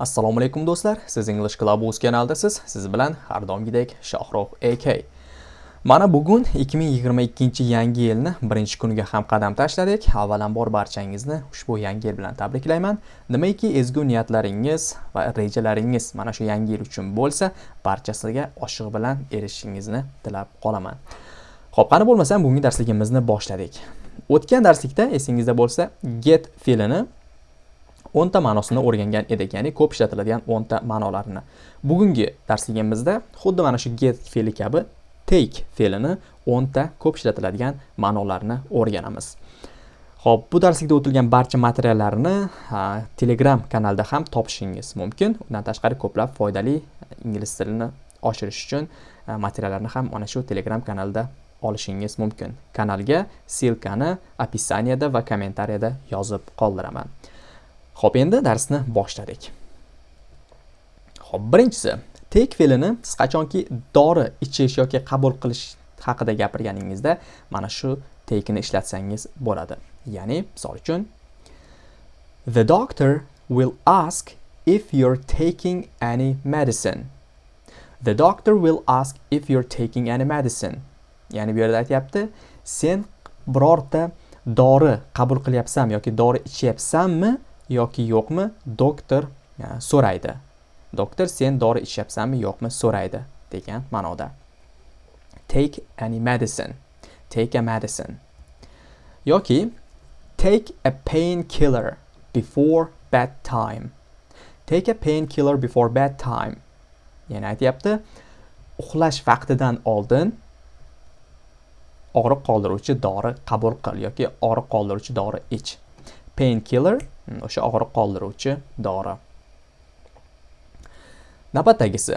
assalomu alaykum do'stlar. Siz english club o'z kanaldasiz. Siz bilan har doimgidek Shohroq ak mana bugun 2022 yangi yilni birinchi kuniga ham qadam tashladik. Avvalambor barchangizni ushbu yangi yil bilan tabriklayman. Nimaiki ezgu niyatlaringiz va rejalaringiz mana shu yangi yil uchun bo'lsa barchasiga oshiq bilan erishishingizni tilab qolaman. Xo'p, qani bo'lmasam bugungi darsligimizni boshladik. O'tgan darslikda esingizda bo'lsa get fe'lini o'nta ma'nosini o'rgangan edik ya'ni ko'p ishlatiladigan o'nta ma'nolarini bugungi darsligimizda xuddi mana shu get fe'li kabi take fe'lini o'nta ko'p ishlatiladigan ma'nolarini o'rganamiz. Ho'p bu darslikda o'tilgan barcha materiallarni telegram kanalda ham topishingiz mumkin. Undan tashqari ko'plab foydali ingliz tilini oshirish uchun materiallarni ham mana shu telegram kanalda olishingiz mumkin. Kanalga silkani описаниеda va kommentariyada yozib qoldiraman. Xo'p, endi darsni boshladik. Xo'p, birinchisi, take fe'lini siz qachonki dori ichish yoki qabul qilish haqida gapirganingizda mana shu take'ni ishlatsangiz bo'ladi. Ya'ni, misol uchun The doctor will ask if you're taking any medicine. The doctor will ask if you're taking any medicine. Ya'ni bu yerda aytyapti, sen birorta dori qabul qilyapsanmi yoki dori ichyapsanmi? Yoki yo'qmi? Doktor so'raydi. Doktor sen dori ichyapsanmi yo'qmi? So'raydi degan ma'noda. Take any medicine. Take a medicine. Yoki take a painkiller before bedtime. Take a painkiller before bedtime. Ya'ni aytyapti uxlash vaqtidan oldin og'riq qoldiruvchi dori qabul qil yoki og'riq qoldiruvchi dori ich. Painkiller o'sha og'riq qoldiruvchi dori. Navbatdagisi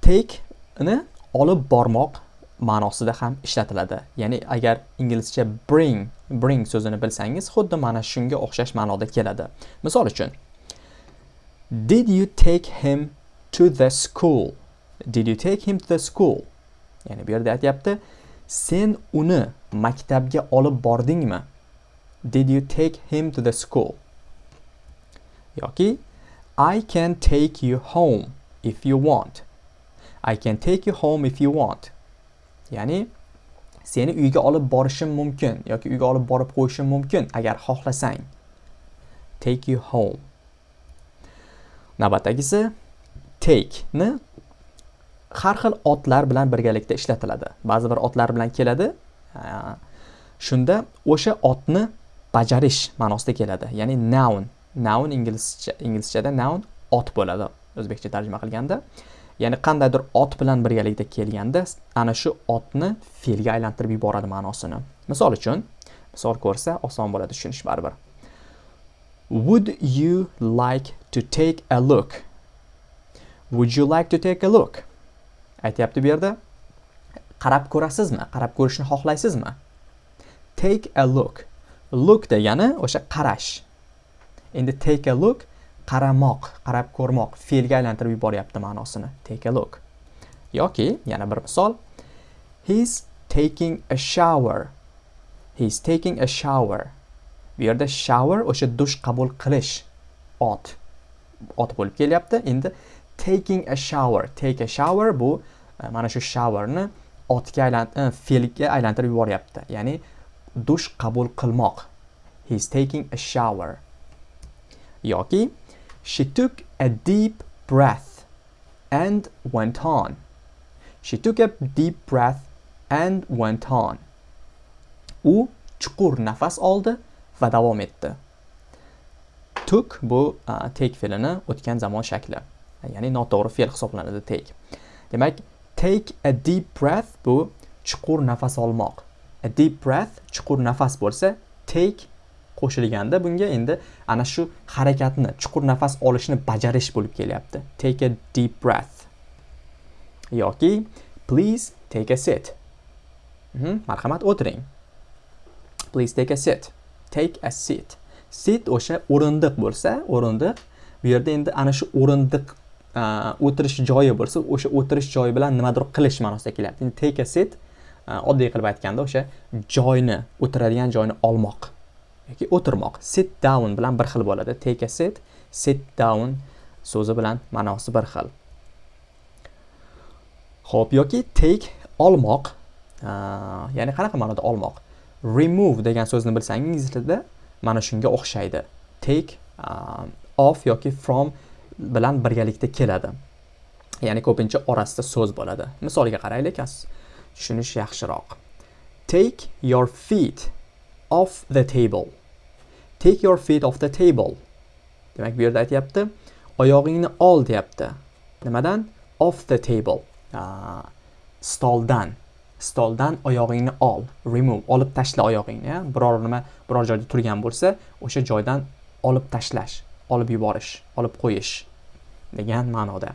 take ni olib bormoq ma'nosida ham ishlatiladi. Ya'ni agar inglizcha bring bring so'zini bilsangiz xuddi mana shunga o'xshash ma'noda keladi. Misol uchun did you take him to the school? Did you take him to the school? Ya'ni bu yerda aytyapti sen uni maktabga olib bordingmi? Did you take him to the school? Yoki I can take you home if you want. I can take you home if you want. Ya'ni seni uyga olib borishim mumkin yoki uyga olib borib qo'yishim mumkin agar xohlasang. Take you home. Navbatdagisi take ni har xil otlar bilan birgalikda ishlatiladi. Ba'zi bir otlar bilan keladi. Shunda o'sha otni bajarish ma'nosida keladi. Ya'ni noun noun inglizcha inglizchada noun ot bo'ladi. O'zbekcha tarjima qilganda. Ya'ni qandaydir ot bilan birgalikda kelganda ana shu otni fe'lga aylantirib yuboradi ma'nosini. Misol uchun misol ko'rsa oson bo'ladi tushunish baribir. Would you like to take a look? Would you like to take a look? Aytyapti bu yerda. Qarab ko'rasizmi? Qarab ko'rishni xohlaysizmi? Take a look. Look degani o'sha qarash. Endi take a look qaramoq qarab ko'rmoq fe'lga aylantirib yuboryapti ma'nosini. Take a look. Yoki yana bir misol. He's taking a shower. He's taking a shower. Bu yerda shower o'sha dush qabul qilish ot ot bo'lib kelyapti. Endi taking a shower. Take a shower bu e, mana shu showerni otga aylan e, fe'lga aylantirib yuboryapti. Ya'ni dush qabul qilmoq. He's taking a shower. Yoki she took a deep breath and went on. She took a deep breath and went on. U chuqur nafas oldi va davom etdi. Took bu uh, take fe'lini o'tgan zamon shakli ya'ni noto'g'ri fe'l hisoblanadi take demak take a deep breath bu chuqur nafas olmoq. A deep breath chuqur nafas bo'lsa take qo'shilganda bunga endi ana shu harakatni chuqur nafas olishni bajarish bo'lib kelyapti. Take a deep breath. Yoki please take a sit. Mhm, marhamat o'tiring. Please take a sit. Take a sit. Sit o'sha o'rindiq bo'lsa o'rindiq bu yerda endi ana shu o'rindiq o'tirish joyi bo'lsa o'sha o'tirish joyi bilan nimadir qilish ma'nosida kelyapti. Endi take a sit oddiy qilib aytganda o'sha joyni o'tiradigan joyni olmoq. Yoki o'tirmoq. Sit down bilan bir xil bo'ladi. Take a sit sit down so'zi bilan ma'nosi bir xil. Ho'p yoki take olmoq. Ya'ni qanaqa ma'noda olmoq? Remove degan so'zni bilsangiz ingliz tilida mana shunga o'xshaydi. Take off yoki from bilan birgalikda keladi. Ya'ni ko'pincha orasida so'z bo'ladi. Misolga qaraylik tushunish yaxshiroq. Take your feet off the table. Take your feet off the table. Demak bu yerda aytyapti oyog'ingni ol deyapti. Nimadan? Off the table. Stoldan. Stoldan oyog'ingni ol. Remove olib tashla oyog'ingni biror nima biror joyda turgan bo'lsa o'sha joydan olib tashlash olib yuborish olib qo'yish degan ma'noda.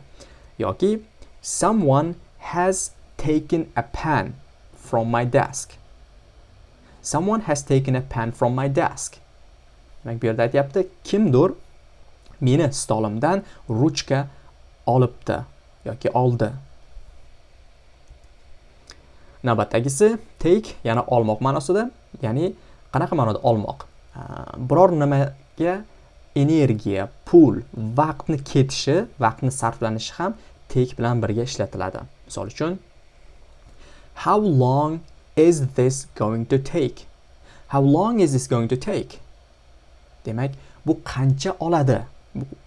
Yoki someone has taken a pen from my desk. Someone has taken a pen from my desk. Demak bu yerda aytyapti kimdir meni stolimdan ruchka olibdi yoki oldi? Navbatdagisi take yana olmoq ma'nosida ya'ni qanaqa ma'noda olmoq? Biror nimaga energiya pul vaqtni ketishi vaqtni sarflanishi ham take bilan birga ishlatiladi. Misol uchun how long is this going to take? How long is this going to take? Demak bu qancha oladi?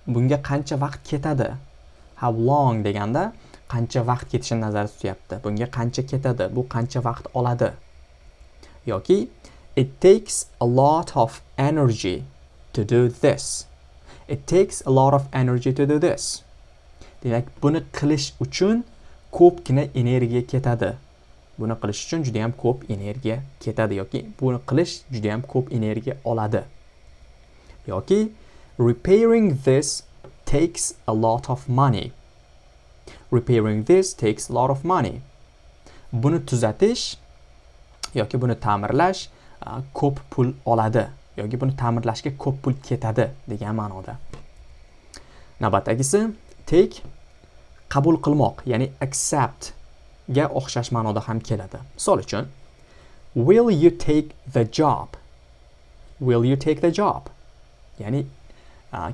Bunga qancha vaqt ketadi? How long deganda qancha vaqt ketishini nazarda tutyapti. Bunga qancha ketadi? Bu qancha vaqt oladi? Yoki it takes a lot of energy to do this. It takes a lot of energy to do this. Demak buni qilish uchun ko'pgina energiya ketadi. Buni qilish uchun juda yam ko'p energiya ketadi yoki buni qilish juda yam ko'p energiya oladi. Yoki repairing this takes a lot of money. repairing this takes a lot of money. buni tuzatish yoki buni ta'mirlash ko'p pul oladi yoki buni ta'mirlashga ko'p pul ketadi degan ma'noda. Navbatdagisi take qabul qilmoq ya'ni accept ga o'xshash ma'noda ham keladi. Misol uchun will you take the job? Will you take the job? Ya'ni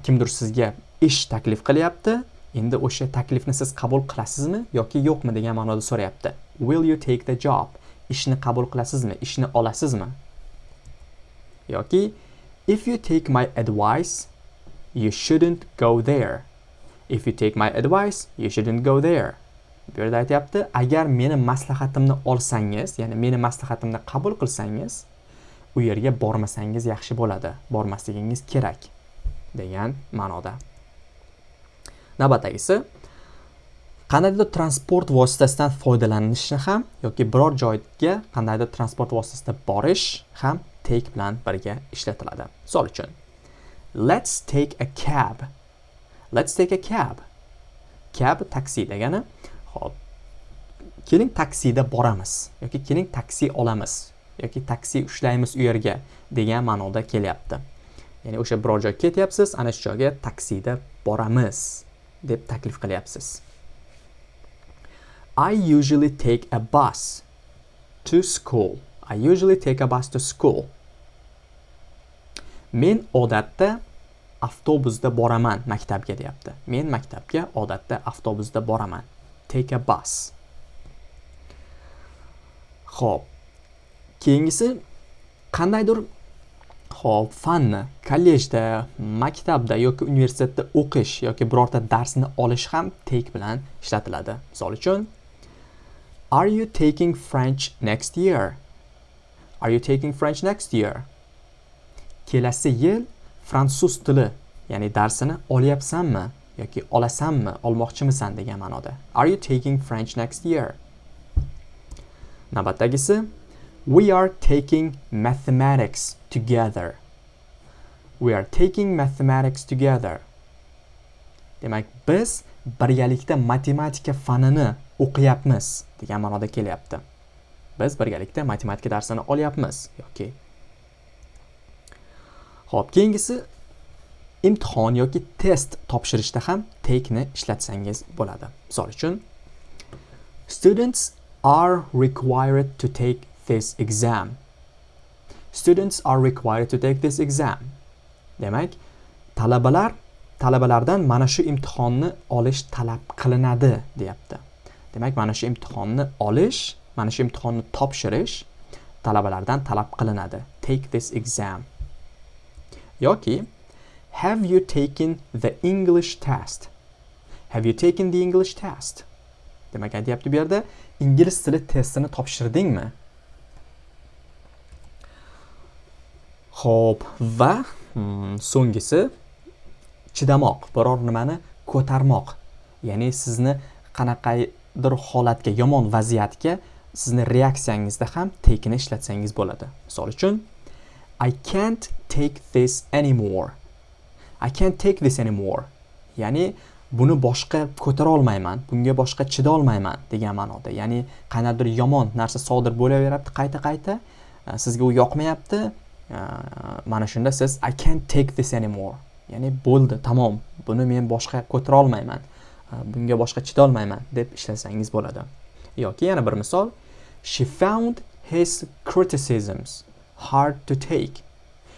kimdir sizga ish taklif qilyapti endi o'sha taklifni siz qabul qilasizmi yoki yo'qmi degan ma'noda so'rayapti. Will you take the job? Ishni qabul qilasizmi? Ishni olasizmi? Yoki if you take my advice you shouldn't go there. If you take my advice you shouldn't go there. Bu yerda aytyapti agar meni maslahatimni olsangiz ya'ni meni maslahatimni qabul qilsangiz u yerga bormasangiz yaxshi bo'ladi. Bormasligingiz kerak degan ma'noda. Navbatdagisi qandaydir transport vositasidan foydalanishni ham yoki biror joyga qandaydir transport vositasida borish ham take bilan birga ishlatiladi. Misol uchun let's take a cab. Let's take a cab. Cab taksi degani hop keling taksida boramiz yoki keling taksi olamiz. Yoki taksi ushlaymiz u yerga degan ma'noda kelyapti ya'ni o'sha biror joyga ketyapsiz ana shu joyga taksida boramiz deb taklif qilyapsiz I usually take a bus to school. I usually take a bus to school. Men odatda avtobusda boraman maktabga deyapti. Men maktabga odatda avtobusda boraman. Take a bus. Xo'p. Keyingisi qandaydir Xo'p, fanni kollejda, maktabda yoki universitetda o'qish yoki birorta darsni olish ham take bilan ishlatiladi. Misol uchun Are you taking French next year? Are you taking French next year? Kelasi yil fransuz tili, ya'ni darsini olyapsanmi yoki olasanmi, olmoqchimisan degan ma'noda. Are you taking French next year? Navbatdagisi We are taking mathematics together. We are taking mathematics together. Demak, biz birgalikda matematika fanini o'qiyapmiz degan ma'noda kelyapti. Biz birgalikda matematika darsini olyapmiz yoki Xo'p, keyingisi imtihon yoki test topshirishda ham take ni ishlatsangiz bo'ladi. Misol uchun Students are required to take this exam. Students are required to take this exam. Demak, talabalar talabalardan mana shu imtihonni olish talab qilinadi deyapti. Demak mana shu imtihonni olish mana shu imtihonni topshirish talabalardan talab qilinadi. Take this exam. Yoki have you taken the english test? Have you taken the english test? Demak aytyapti bu yerda ingliz tili testini topshirdingmi? Xo'p, va hmm, so'nggisi chidamoq, biror nimani ko'tarmoq. Ya'ni sizni qanaqadir holatga, yomon vaziyatga sizni reaksiyangizda ham take'ni ishlatsangiz bo'ladi. Misol uchun I can't take this anymore. I can't take this anymore. Ya'ni buni boshqa ko'tara olmayman, bunga boshqa chida olmayman degan ma'noda. Ya'ni qanaqadir yomon narsa sodir bo'laveryapti qayta-qayta, sizga u yoqmayapti, mana shunda siz i can't take this anymore. Ya'ni bo'ldi tamom buni men boshqa ko'tara olmayman e, bunga boshqa chidolmayman deb ishlatsangiz bo'ladi. Yoki yana bir misol she found his criticisms hard to take.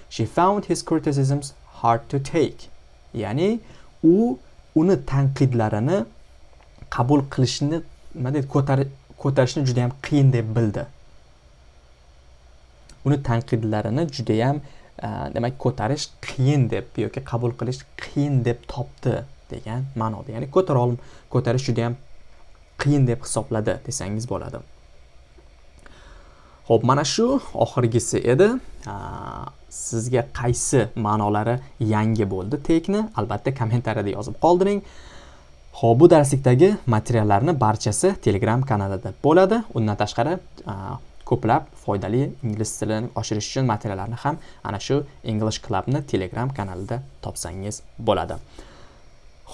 She found his criticisms hard to take. Ya'ni u uni tanqidlarini qabul qilishni nima deydi ko'tarishni juda yam qiyin deb bildi. Uni tanqidlarini judayam e, demak ko'tarish qiyin deb yoki qabul qilish qiyin deb topdi degan ma'noda. Ya'ni ko'tara olm ko'tarish judayam qiyin deb hisobladi desangiz bo'ladi. Ho'p mana shu oxirgisi edi. E, sizga qaysi ma'nolari yangi bo'ldi tekni? Albatta kommentariyada yozib qoldiring. Ho'p bu darslikdagi materiallarni barchasi telegram kanalida bo'ladi. Undan tashqari e, ko'plab foydali ingliz tilini oshirish uchun materiallarni ham ana shu english clubni telegram kanalida topsangiz bo'ladi.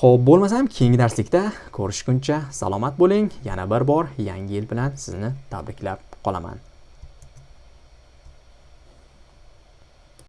Ho'p bo'lmasam keyingi darslikda ko'rishguncha salomat bo'ling. Yana bir bor yangi yil bilan sizni tabriklab qolaman.